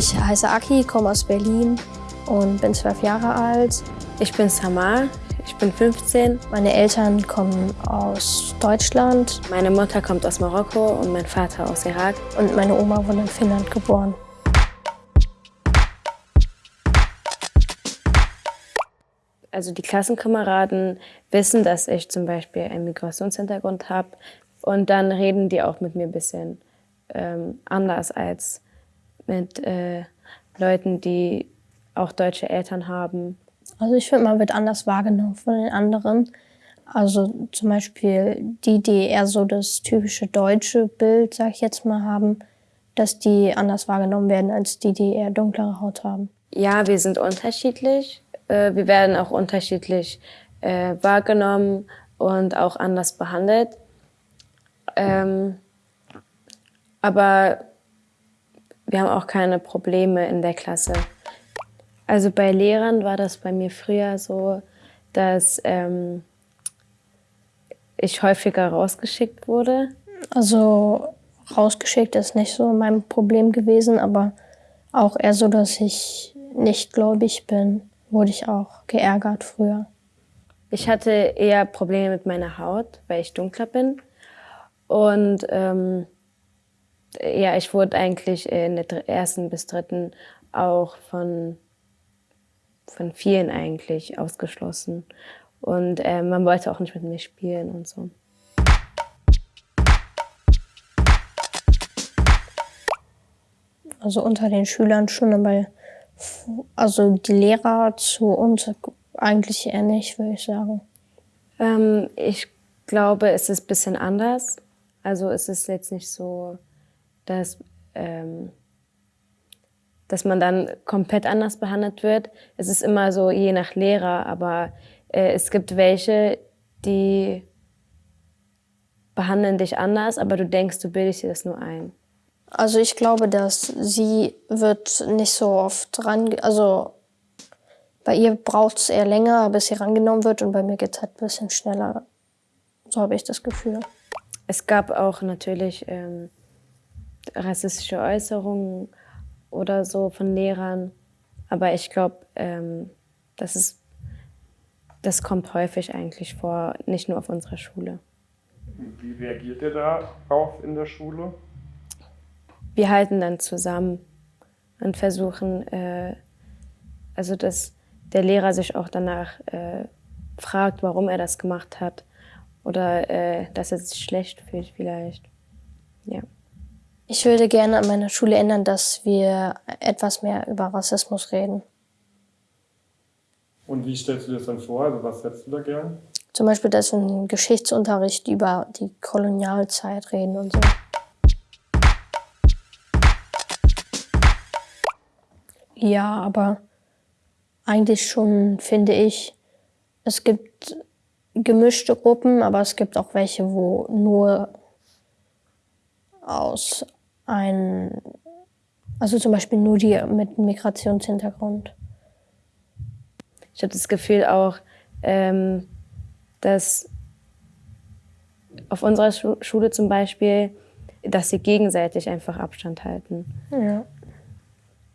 Ich heiße Aki, komme aus Berlin und bin zwölf Jahre alt. Ich bin Samar, ich bin 15. Meine Eltern kommen aus Deutschland. Meine Mutter kommt aus Marokko und mein Vater aus Irak. Und meine Oma wurde in Finnland geboren. Also die Klassenkameraden wissen, dass ich zum Beispiel einen Migrationshintergrund habe und dann reden die auch mit mir ein bisschen ähm, anders als mit äh, Leuten, die auch deutsche Eltern haben. Also ich finde, man wird anders wahrgenommen von den anderen. Also zum Beispiel die, die eher so das typische deutsche Bild, sag ich jetzt mal, haben, dass die anders wahrgenommen werden als die, die eher dunklere Haut haben. Ja, wir sind unterschiedlich. Äh, wir werden auch unterschiedlich äh, wahrgenommen und auch anders behandelt. Ähm, aber wir haben auch keine Probleme in der Klasse. Also bei Lehrern war das bei mir früher so, dass ähm, ich häufiger rausgeschickt wurde. Also rausgeschickt ist nicht so mein Problem gewesen, aber auch eher so, dass ich nicht gläubig bin, wurde ich auch geärgert früher. Ich hatte eher Probleme mit meiner Haut, weil ich dunkler bin. Und ähm, ja, ich wurde eigentlich in der ersten bis dritten auch von, von vielen eigentlich ausgeschlossen. Und äh, man wollte auch nicht mit mir spielen und so. Also unter den Schülern schon, aber also die Lehrer zu uns eigentlich eher nicht, würde ich sagen. Ähm, ich glaube, es ist ein bisschen anders. Also es ist jetzt nicht so, dass, ähm, dass man dann komplett anders behandelt wird. Es ist immer so je nach Lehrer, aber äh, es gibt welche, die behandeln dich anders, aber du denkst, du bildest dir das nur ein. Also ich glaube, dass sie wird nicht so oft ran, also bei ihr braucht es eher länger, bis sie rangenommen wird und bei mir geht es halt ein bisschen schneller. So habe ich das Gefühl. Es gab auch natürlich ähm, rassistische Äußerungen oder so von Lehrern, aber ich glaube, ähm, das, das kommt häufig eigentlich vor, nicht nur auf unserer Schule. Wie reagiert ihr darauf in der Schule? Wir halten dann zusammen und versuchen, äh, also dass der Lehrer sich auch danach äh, fragt, warum er das gemacht hat oder äh, dass er sich schlecht fühlt vielleicht. Ja. Ich würde gerne an meiner Schule ändern, dass wir etwas mehr über Rassismus reden. Und wie stellst du dir das dann vor? Also was hättest du da gern? Zum Beispiel, dass wir im Geschichtsunterricht über die Kolonialzeit reden und so. Ja, aber eigentlich schon, finde ich, es gibt gemischte Gruppen, aber es gibt auch welche, wo nur aus einem, also zum Beispiel nur die mit Migrationshintergrund. Ich habe das Gefühl auch, ähm, dass auf unserer Schule zum Beispiel, dass sie gegenseitig einfach Abstand halten. Ja.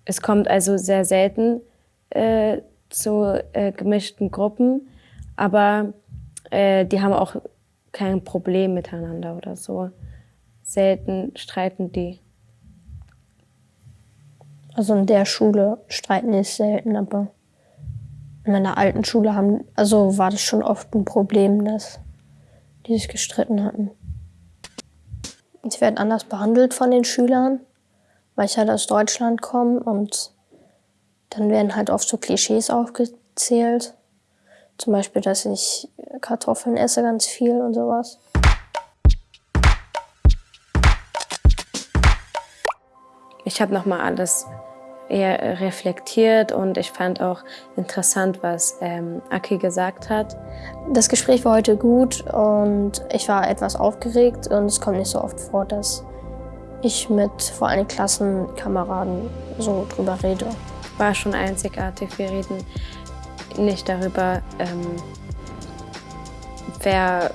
Es kommt also sehr selten äh, zu äh, gemischten Gruppen, aber äh, die haben auch kein Problem miteinander oder so. Selten streiten die. Also in der Schule streiten die selten, aber in meiner alten Schule haben, also war das schon oft ein Problem, dass die sich gestritten hatten. Sie werden anders behandelt von den Schülern, weil ich halt aus Deutschland komme und dann werden halt oft so Klischees aufgezählt. Zum Beispiel, dass ich Kartoffeln esse ganz viel und sowas. Ich habe nochmal alles eher reflektiert und ich fand auch interessant, was ähm, Aki gesagt hat. Das Gespräch war heute gut und ich war etwas aufgeregt und es kommt nicht so oft vor, dass ich mit vor allem Klassenkameraden so drüber rede. War schon einzigartig. Wir reden nicht darüber, ähm, wer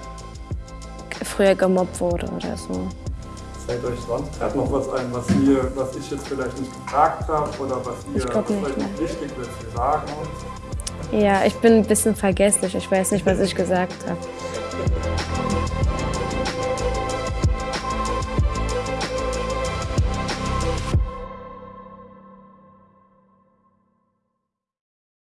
früher gemobbt wurde oder so. Fällt euch sonst gerade noch was ein, was, ihr, was ich jetzt vielleicht nicht gefragt habe oder was ihr was nicht, euch nein. wichtig ist zu sagen? Ja, ich bin ein bisschen vergesslich. Ich weiß nicht, was ich gesagt habe.